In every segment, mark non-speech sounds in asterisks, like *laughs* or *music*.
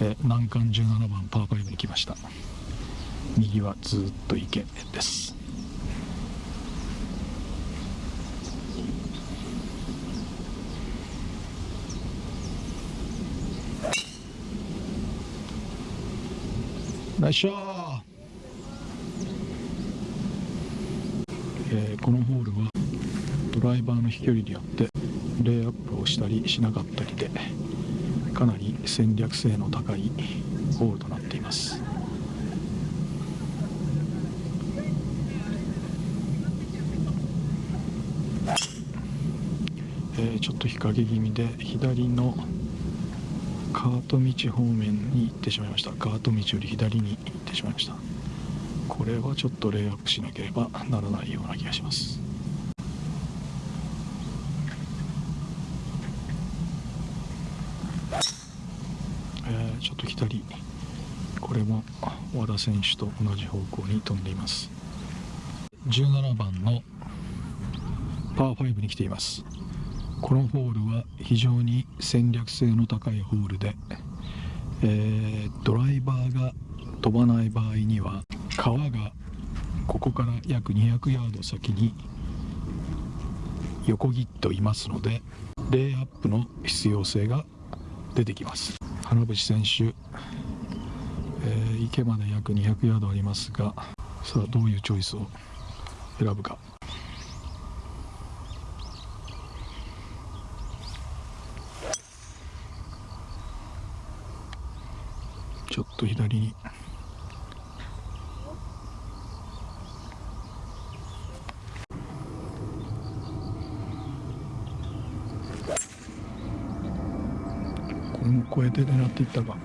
え難関17番パー5に来ました。右はずっと池です。ナイスショー、えー、このホールはドライバーの飛距離によってレイアップをしたりしなかったりで。かなり戦略性の高いホールとなっています。えー、ちょっと日陰気味で左のカート道方面に行ってしまいました。カート道より左に行ってしまいました。これはちょっとレイアップしなければならないような気がしますえー、ちょっと左。これも和田選手と同じ方向に飛んでいます。17番のパー5に来ています。このホールは非常に戦略性の高いホールで、えー、ドライバーが飛ばない場合には川がここから約200ヤード先に横切っていますのでレイアップの必要性が出てきます。花淵選手、えー、池まで約200ヤードありますがさあどういうチョイスを選ぶか。ちょっと左に。これも超えて狙っていったか。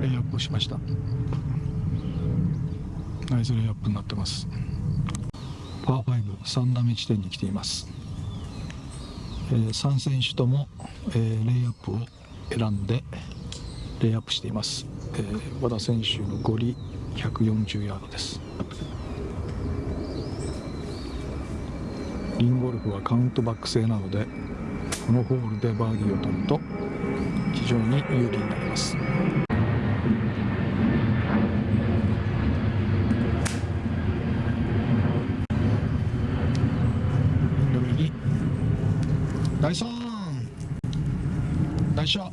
レイアップしました。ナイスレイアップになってます。パー53打目地点に来ています、えー、3選手とも、えー、レイアップを選んでレイアップしています、えー、和田選手のゴリ140ヤードです。リンゴルフはカウントバック制なのでこのホールでバーディーを取ると非常に有利になりますナイスオンナイスショ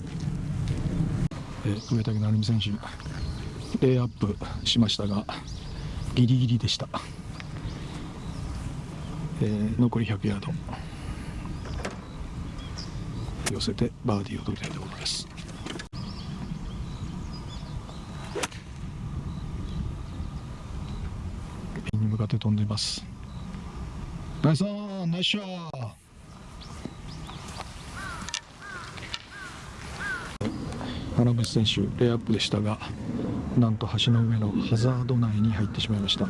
えー、上選手レイアップしましたがギリギリでした、えー、残り100ヤード。寄せてバーディーを取りたいところです。ピンに向かって飛んでいます。ナイスオンナイスショー原口選手レイアップでしたがなんと橋の上のハザード内に入ってしまいました。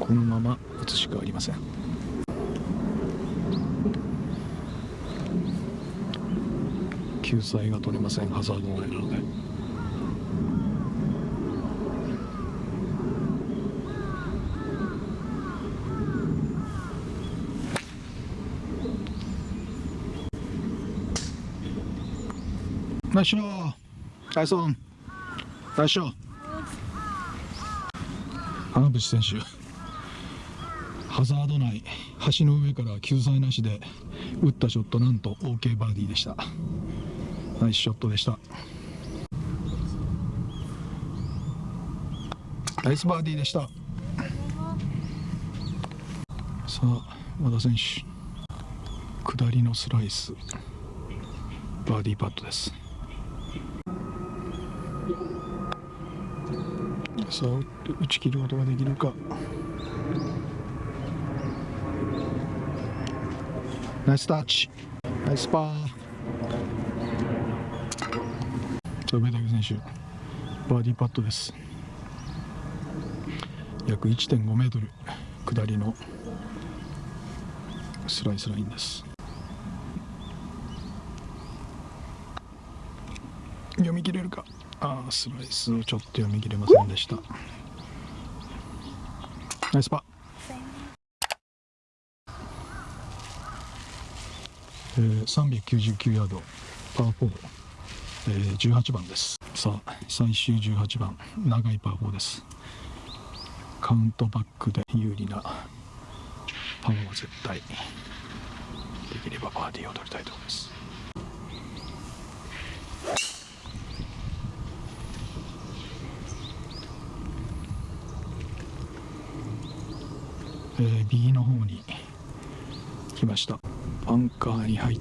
このまま打つしかありません。救済が取れませんハザード内なので。ナイスショーナイスオン花淵選手ハザード内橋の上から救済なしで打ったショットなんと OK バーディーでした。ナイスショットでした。ナイスバーディーでした。さあ和田選手。下りのスライス。バーディーパットです。さあ打ち切ることができるか。ナイスタッチナイスパーさあ上竹選手バーディーパットです。約1.5メートル下りのスライスラインです。読み切れるか？ああ、スライスをちょっと読み切れませんでした。ナイスパえー、399ヤード。パー4、えー、18番です。さあ最終18番。長いパー4です。カウントバックで有利なパーは絶対。できればバーディーを取りたいと思います。えー、右の方に来ました。バンカーに入っ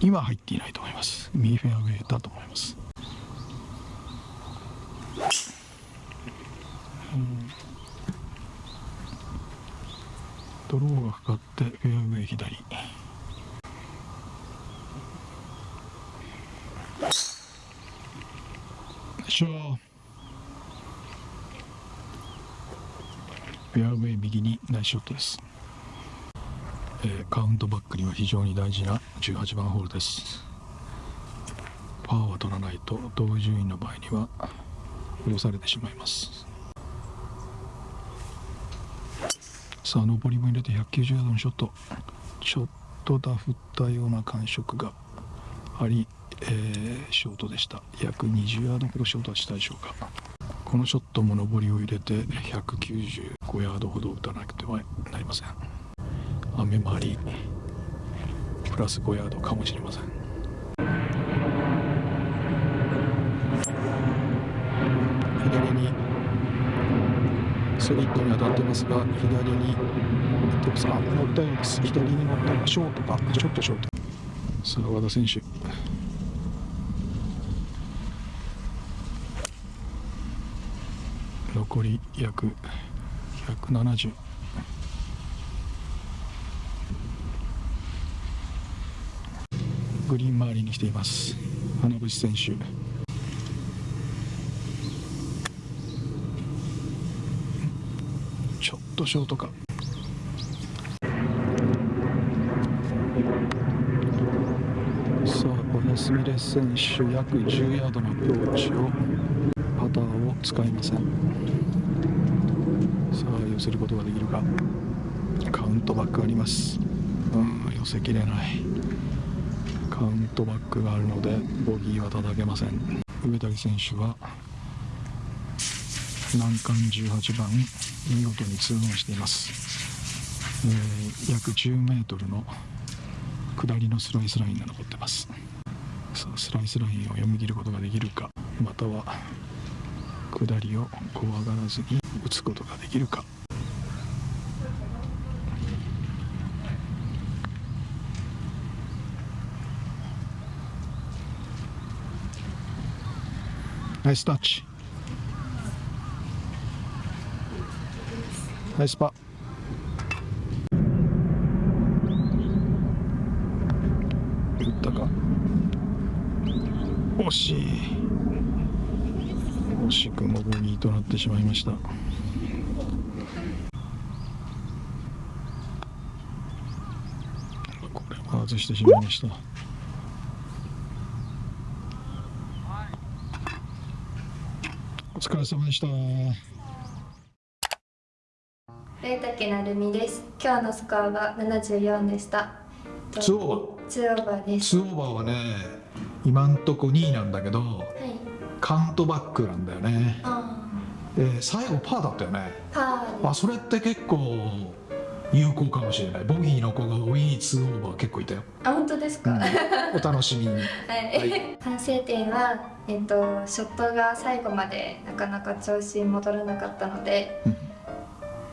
今入っていないと思います。右フェアウェイだと思います、ドローがかかってフェアウェイ左。よいしょ。フェアウェイ右にナイスショットです、えー、カウントバックには非常に大事な18番ホールです。パーは取らないと同順位の場合には戻されてしまいます。さあ上りも入れて190ヤードのショット。ちょっとダフったような感触があり、えー、ショートでした。約20ヤードほどショートはしたでしょうか。このショットも上りを入れて195ヤードほど打たなくてはなりません。雨もありプラス5ヤードかもしれません。左にスリットに当たってますが左にでもさ乗ったようです左に乗ったらショートかちょっとショート。さあ和田選手残り約170グリーン周りに来ています。花渕選手。ちょっとショートか。さあ小安美レ選手約10ヤードのアプローチを。ターを使いません。さあ寄せることができるか。カウントバックあります。うん寄せきれない。カウントバックがあるのでボギーは叩けません。上竹選手は難関18番見事に2オンしています、えー、約10メートルの下りのスライスラインが残ってます。さあスライスラインを読み切ることができるかまたは下りを怖がらずに打つことができるか。ナイスタッチ。ナイスパ打ったか。惜しい。惜しくもボギーとなってしまいました。これは外してしまいました。お疲れ様でした。上竹成美です。今日のスコアは74でした。ツオーバー。ツオーバーです。ツオーバーはね今んとこ2位なんだけど、はいカウントバックなんだよね。で最後パーだったよね。あそれって結構有効かもしれない。ボギーの子がウィーツオーバー結構いたよ。あ本当ですか、うん、お楽しみに、*laughs* はい、はい、反省点は、えっと、ショットが最後までなかなか調子戻らなかったので、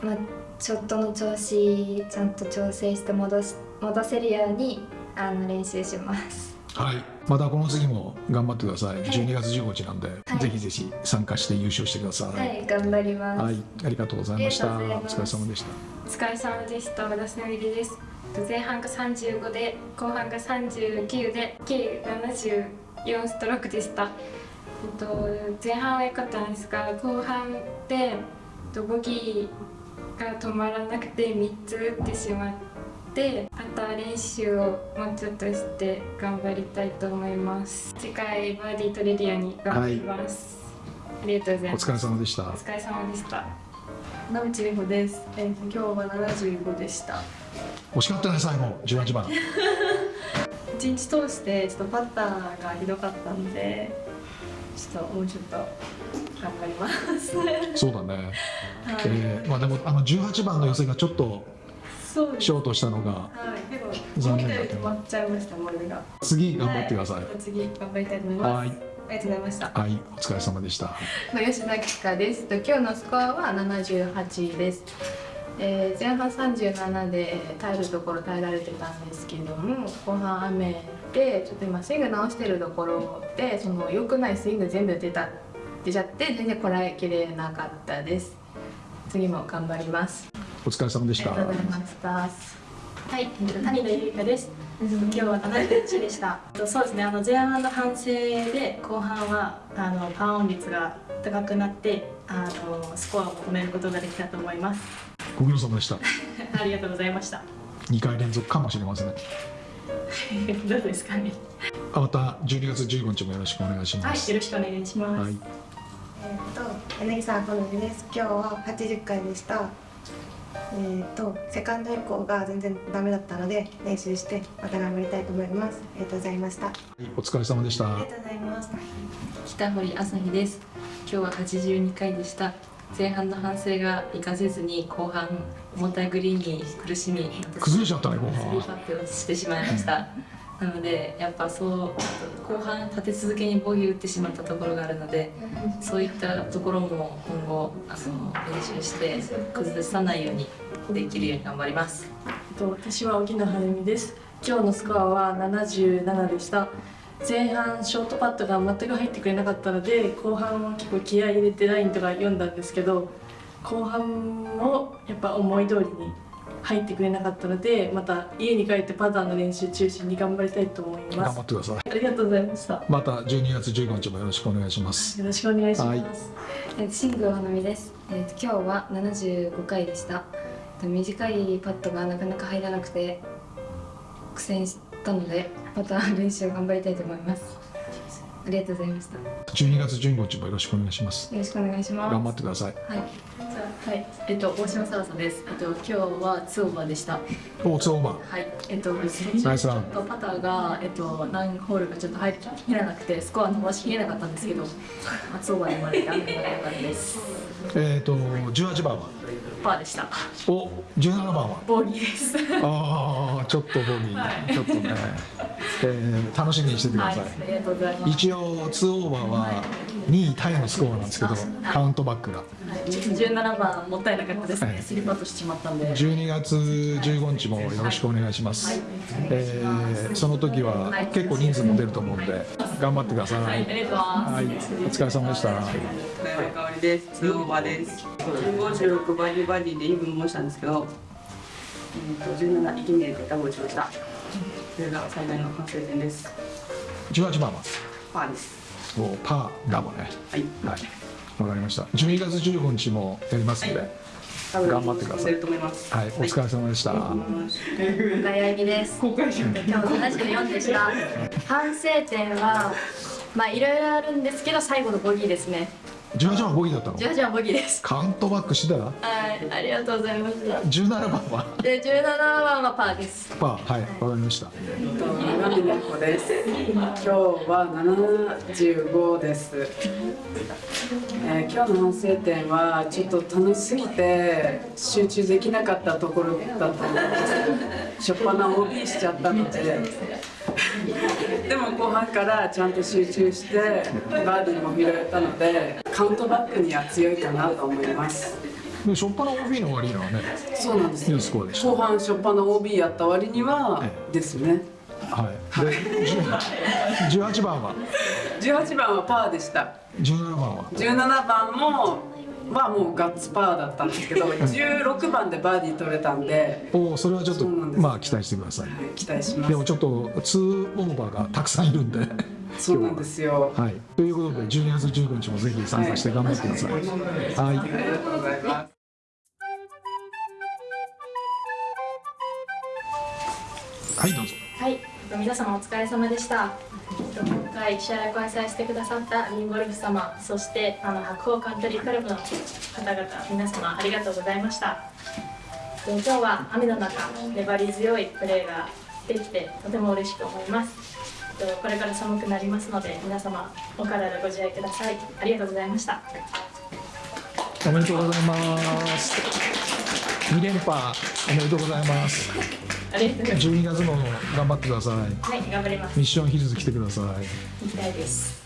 まあ、ショットの調子ちゃんと調整して戻す戻せるようにあの練習しますはい。またこの次も頑張ってください、はい、12月15日なんで、はい、ぜひぜひ参加して優勝してください。はい頑張ります。はい。ありがとうございました。お疲れ様でした。お疲れ様でした。私の入りです。前半が35で後半が39で計74ストロークでした、えっと、前半は良かったんですが後半でボギーが止まらなくて3つ打ってしまってってまた練習をもうちょっとして頑張りたいと思います。次回バーディー取れるように頑張ります、はい、ありがとうございます。お疲れ様でした。お疲れ様でした野口美穂です、えー、今日は75でした。惜しかったね最後。18番。*laughs* 一日通してちょっとパッターがひどかったのでちょっともうちょっと頑張ります。はい、そうだね、*laughs* えーまあでもあの18番の寄せがちょっと。ショートしたのがはい、残念だった思ったより止まっちゃいましたモールが。次頑張ってくださいは次頑張りたいと思います。はいありがとうございました。はいお疲れ様でした吉田貴香です。と今日のスコアは78です。えー前半37で耐えるところ耐えられてたんですけども後半雨でちょっと今スイング直してるところでその良くないスイング全部出た出ちゃって全然こらえきれなかったです。次も頑張ります。お疲れ様でしたありがとうございました。はい、えっと谷田ゆりかです。今日は71でした。えっとそうですね、あの前半の反省で後半はあのパーオン率が高くなってあのスコアを止めることができたと思います。ご苦労様でした *laughs* ありがとうございました。2回連続かもしれません *laughs* どうですかね。あまた12月15日もよろしくお願いしはい、ますよろしくお願いします。はいえー、と柳沢好みです今日は80回でしたえー、とセカンド以降が全然ダメだったので練習してまた頑張りたいと思います。ありがとうございました。お疲れ様でした。ありがとうございます北堀朝日です。今日は82回でした。前半の反省が活かせずに後半重たいグリーンに苦しみ崩れちゃったね後スリー半パットをしてしまいましたなのでやっぱそう後半立て続けにボギー打ってしまったところがあるのでそういったところも今後あの練習して崩さないようにできるように頑張りますえっと私は沖野晴美です。今日のスコアは77でした。前半ショートパットが全く入ってくれなかったので後半は結構気合い入れてラインとか読んだんですけど後半もやっぱ思い通りに入ってくれなかったのでまた家に帰ってパターンの練習中心に頑張りたいと思います。頑張ってください。ありがとうございました。よまた12月15日もよろしくお願いします。ろしくお願いします、はい。えーシングル花見です、えー今日は75回でした。えー短いパットがなかなか入らなくて苦戦したのでまた練習頑張りたいと思います。ありがとうございました。よ12月15日もよろしくお願いします。ろしくお願いします。頑張ってください。はいはい。えっと大島さらさです。えっと今日はツーオーバーでした。おツーオーバはい、えっと、ナイスラン。パターが、えっと、何ホールかちょっと入らなくて、スコア伸ばしきれなかったんですけど、松尾場に生まれて雨が良かったです。えっ、と18番は？パーでした。お17番は？ボギーです。ああちょっとボギー。ちょっとね、えー楽しみにしててくだはい、さい、ありがとうござい。一応2オーバーは2位タイのスコアなんですけどカウントバックがはいちょっと17番もったいなかったですはいね。スリーパットしてしまったんで。12月15日もよろしくお願いします、えーその時は結構人数も出ると思うんで頑張ってくださいはい、ありがとうございます。はい、お疲れ様でした。香りです。ツーオーバーです。56バディバディでイーブンもしたんですけど、えーと17息目でダブルしました。それが最大の反省点です。18番は、パーです。もうパーダボね。はい。はい、わかりました。12月15日もやりますので、多分頑張ってください進んでると思います。はい、お疲れ様でした。深谷由美です今日74でした反省点はまあいろいろあるんですけど最後のボギーですね18番ボギーだったの？18番ボギーですカウントバックしてたら、はいありがとうございました17番は？で17番はパーですパー、はい、わかりました。今見ねこです。今日は75です。えー今日の反省点はちょっと楽しすぎて集中できなかったところだったんです。しょっぱな OB しちゃったので。でも後半からちゃんと集中してバーディーも拾えたのでカウントバックには強いかなと思います。で、初っ端の OB の割にはね、そうなんですいいスコアでした。後半しょっぱな OB やった割にはですね。はい。で、10 18番は、18番はパーでした。17番は、17番もはもうガッツパーだったんですけど *laughs* 16番でバーディー取れたんで。おお、それはちょっと、そうなんです。まあ期待してください。期待しまですもちょっと2オーバーがたくさんいるんで。*laughs* そうなんですよ。は。い、ということで12月15日もぜひ参加して頑張ってください。はい、ありがとうございます。はい、どうぞ。はい、えっと皆様お疲れ様でした。回試合を開催してくださったリンゴルフ様、そしてあの白鵬カントリークラブの方々、皆様ありがとうございました。えっと今日は雨の中、粘り強いプレーができてとても嬉しく思います。えっとこれから寒くなりますので皆様お体ご自愛ください。ありがとうございました。おめでとうございます。2連覇おめでとうございます。ありがとうございます12月の頑張ってください。はい頑張ります。ミッションヒルズ来てください。行きたいです